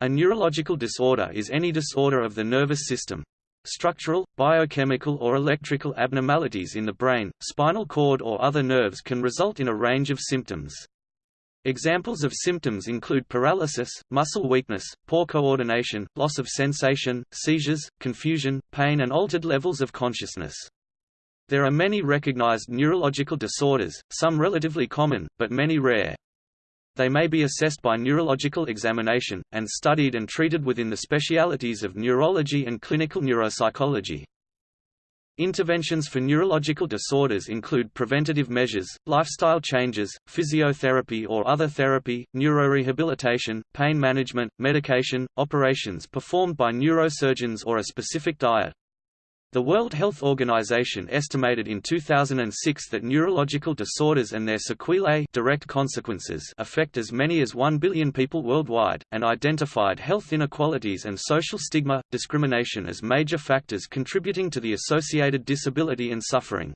A neurological disorder is any disorder of the nervous system. Structural, biochemical or electrical abnormalities in the brain, spinal cord or other nerves can result in a range of symptoms. Examples of symptoms include paralysis, muscle weakness, poor coordination, loss of sensation, seizures, confusion, pain and altered levels of consciousness. There are many recognized neurological disorders, some relatively common, but many rare. They may be assessed by neurological examination, and studied and treated within the specialities of neurology and clinical neuropsychology. Interventions for neurological disorders include preventative measures, lifestyle changes, physiotherapy or other therapy, neurorehabilitation, pain management, medication, operations performed by neurosurgeons or a specific diet. The World Health Organization estimated in 2006 that neurological disorders and their sequelae direct consequences affect as many as 1 billion people worldwide, and identified health inequalities and social stigma, discrimination as major factors contributing to the associated disability and suffering.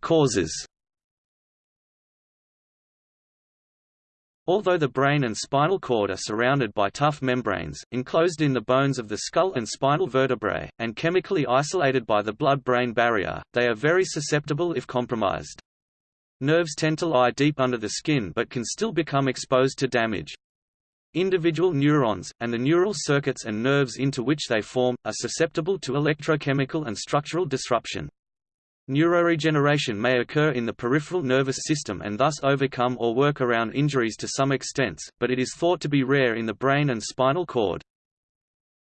Causes Although the brain and spinal cord are surrounded by tough membranes, enclosed in the bones of the skull and spinal vertebrae, and chemically isolated by the blood-brain barrier, they are very susceptible if compromised. Nerves tend to lie deep under the skin but can still become exposed to damage. Individual neurons, and the neural circuits and nerves into which they form, are susceptible to electrochemical and structural disruption. Neuroregeneration may occur in the peripheral nervous system and thus overcome or work around injuries to some extent, but it is thought to be rare in the brain and spinal cord.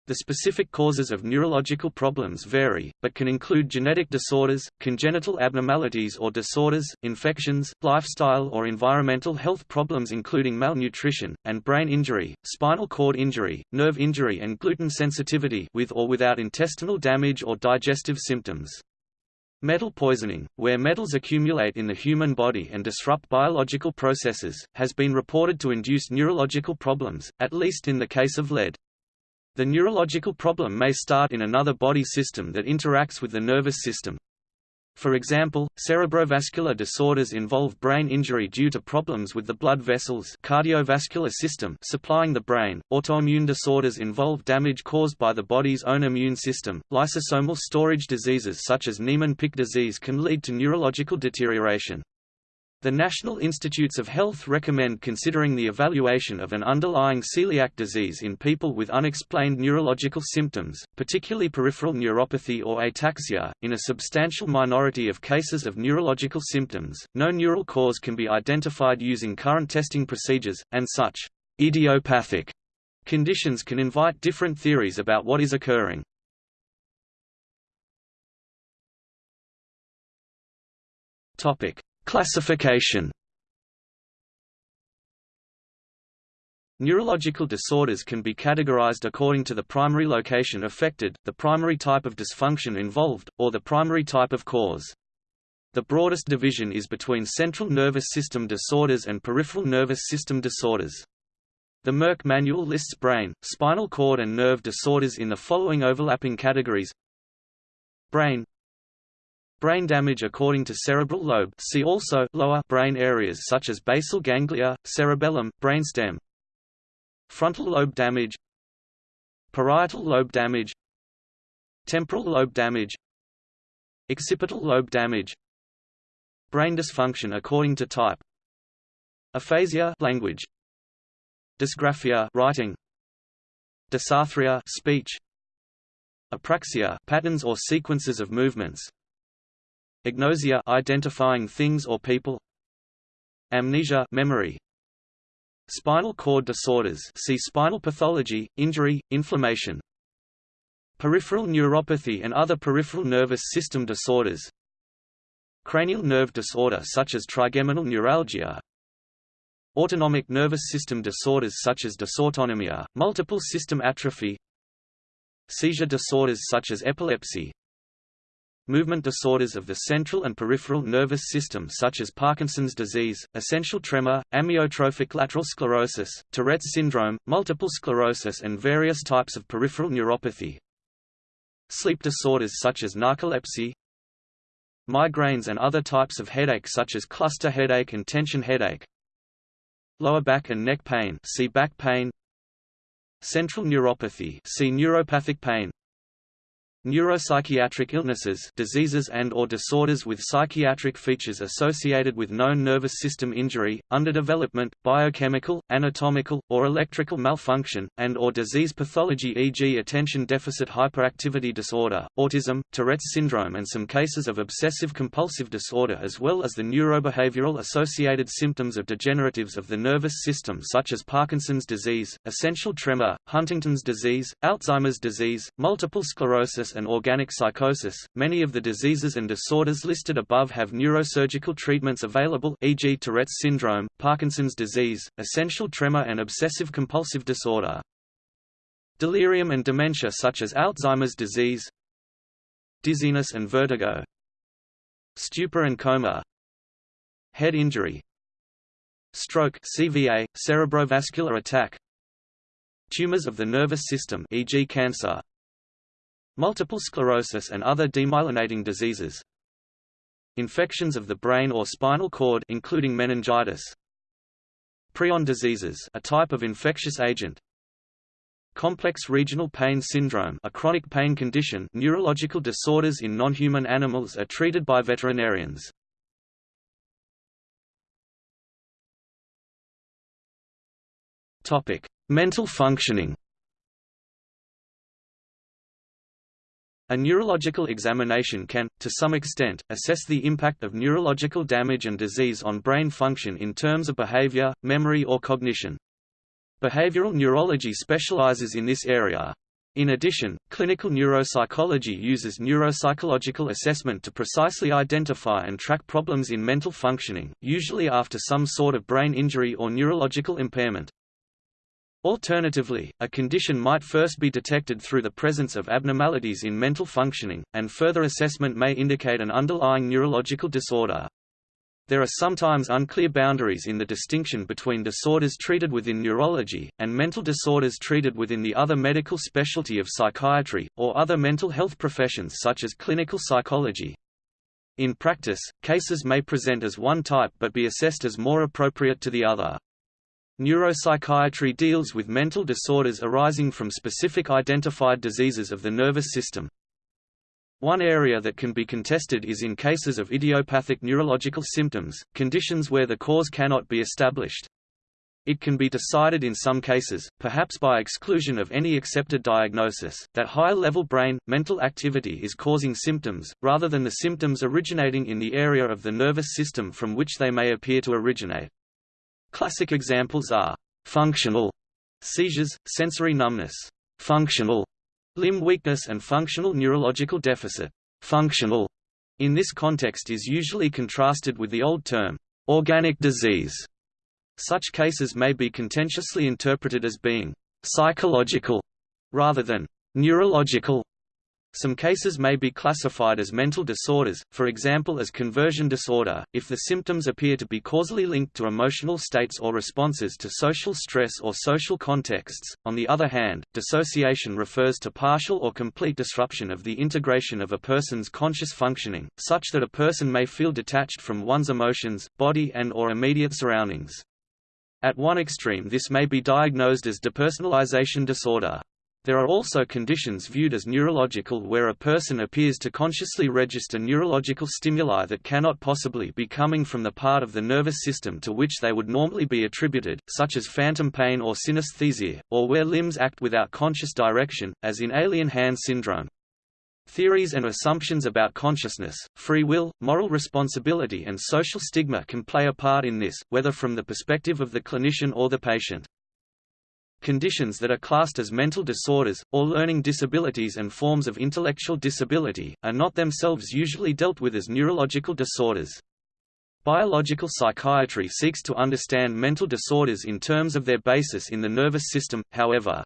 The specific causes of neurological problems vary, but can include genetic disorders, congenital abnormalities or disorders, infections, lifestyle or environmental health problems including malnutrition, and brain injury, spinal cord injury, nerve injury and gluten sensitivity with or without intestinal damage or digestive symptoms. Metal poisoning, where metals accumulate in the human body and disrupt biological processes, has been reported to induce neurological problems, at least in the case of lead. The neurological problem may start in another body system that interacts with the nervous system. For example, cerebrovascular disorders involve brain injury due to problems with the blood vessels cardiovascular system supplying the brain. Autoimmune disorders involve damage caused by the body's own immune system. Lysosomal storage diseases such as Niemann-Pick disease can lead to neurological deterioration. The National Institutes of Health recommend considering the evaluation of an underlying celiac disease in people with unexplained neurological symptoms, particularly peripheral neuropathy or ataxia. In a substantial minority of cases of neurological symptoms, no neural cause can be identified using current testing procedures, and such idiopathic conditions can invite different theories about what is occurring. Topic: Classification Neurological disorders can be categorized according to the primary location affected, the primary type of dysfunction involved, or the primary type of cause. The broadest division is between central nervous system disorders and peripheral nervous system disorders. The Merck manual lists brain, spinal cord and nerve disorders in the following overlapping categories Brain Brain damage according to cerebral lobe see also lower brain areas such as basal ganglia, cerebellum, brainstem. Frontal lobe damage Parietal lobe damage Temporal lobe damage Occipital lobe damage Brain dysfunction according to type Aphasia language Dysgraphia writing Dysarthria speech Apraxia patterns or sequences of movements Agnosia identifying things or people. Amnesia memory. Spinal cord disorders see spinal pathology, injury, inflammation. Peripheral neuropathy and other peripheral nervous system disorders. Cranial nerve disorder such as trigeminal neuralgia. Autonomic nervous system disorders such as dysautonomia, multiple system atrophy. Seizure disorders such as epilepsy movement disorders of the central and peripheral nervous system such as Parkinson's disease, essential tremor, amyotrophic lateral sclerosis, Tourette's syndrome, multiple sclerosis and various types of peripheral neuropathy. Sleep disorders such as narcolepsy, migraines and other types of headache such as cluster headache and tension headache, lower back and neck pain see back pain, central neuropathy see neuropathic pain, Neuropsychiatric illnesses diseases and or disorders with psychiatric features associated with known nervous system injury, underdevelopment, biochemical, anatomical, or electrical malfunction, and or disease pathology e.g. attention deficit hyperactivity disorder, autism, Tourette's syndrome and some cases of obsessive-compulsive disorder as well as the neurobehavioral associated symptoms of degeneratives of the nervous system such as Parkinson's disease, essential tremor, Huntington's disease, Alzheimer's disease, multiple sclerosis and organic psychosis. Many of the diseases and disorders listed above have neurosurgical treatments available e.g. Tourette's syndrome, Parkinson's disease, essential tremor and obsessive-compulsive disorder. Delirium and dementia such as Alzheimer's disease Dizziness and vertigo Stupor and coma Head injury Stroke CVA, cerebrovascular attack Tumors of the nervous system e.g. cancer multiple sclerosis and other demyelinating diseases, infections of the brain or spinal cord including meningitis, prion diseases, a type of infectious agent, complex regional pain syndrome, a chronic pain condition, neurological disorders in non-human animals are treated by veterinarians. Topic: Mental functioning. A neurological examination can, to some extent, assess the impact of neurological damage and disease on brain function in terms of behavior, memory or cognition. Behavioral neurology specializes in this area. In addition, clinical neuropsychology uses neuropsychological assessment to precisely identify and track problems in mental functioning, usually after some sort of brain injury or neurological impairment. Alternatively, a condition might first be detected through the presence of abnormalities in mental functioning, and further assessment may indicate an underlying neurological disorder. There are sometimes unclear boundaries in the distinction between disorders treated within neurology, and mental disorders treated within the other medical specialty of psychiatry, or other mental health professions such as clinical psychology. In practice, cases may present as one type but be assessed as more appropriate to the other. Neuropsychiatry deals with mental disorders arising from specific identified diseases of the nervous system. One area that can be contested is in cases of idiopathic neurological symptoms, conditions where the cause cannot be established. It can be decided in some cases, perhaps by exclusion of any accepted diagnosis, that high-level brain, mental activity is causing symptoms, rather than the symptoms originating in the area of the nervous system from which they may appear to originate. Classic examples are functional seizures, sensory numbness, functional limb weakness and functional neurological deficit. Functional in this context is usually contrasted with the old term organic disease. Such cases may be contentiously interpreted as being psychological rather than neurological some cases may be classified as mental disorders, for example as conversion disorder, if the symptoms appear to be causally linked to emotional states or responses to social stress or social contexts. On the other hand, dissociation refers to partial or complete disruption of the integration of a person's conscious functioning, such that a person may feel detached from one's emotions, body and or immediate surroundings. At one extreme this may be diagnosed as depersonalization disorder. There are also conditions viewed as neurological where a person appears to consciously register neurological stimuli that cannot possibly be coming from the part of the nervous system to which they would normally be attributed, such as phantom pain or synesthesia, or where limbs act without conscious direction, as in alien hand syndrome. Theories and assumptions about consciousness, free will, moral responsibility and social stigma can play a part in this, whether from the perspective of the clinician or the patient. Conditions that are classed as mental disorders, or learning disabilities and forms of intellectual disability, are not themselves usually dealt with as neurological disorders. Biological psychiatry seeks to understand mental disorders in terms of their basis in the nervous system, however.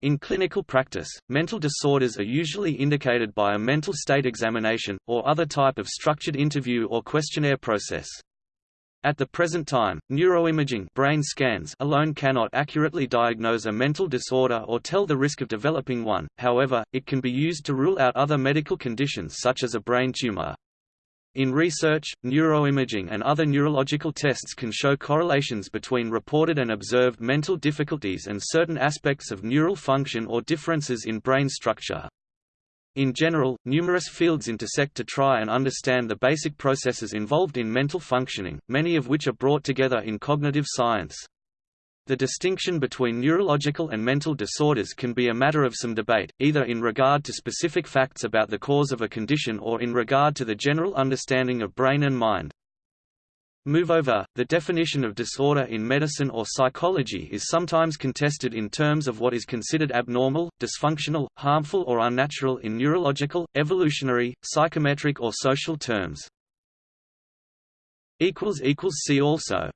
In clinical practice, mental disorders are usually indicated by a mental state examination, or other type of structured interview or questionnaire process. At the present time, neuroimaging brain scans alone cannot accurately diagnose a mental disorder or tell the risk of developing one, however, it can be used to rule out other medical conditions such as a brain tumor. In research, neuroimaging and other neurological tests can show correlations between reported and observed mental difficulties and certain aspects of neural function or differences in brain structure. In general, numerous fields intersect to try and understand the basic processes involved in mental functioning, many of which are brought together in cognitive science. The distinction between neurological and mental disorders can be a matter of some debate, either in regard to specific facts about the cause of a condition or in regard to the general understanding of brain and mind. Moreover, the definition of disorder in medicine or psychology is sometimes contested in terms of what is considered abnormal, dysfunctional, harmful or unnatural in neurological, evolutionary, psychometric or social terms. See also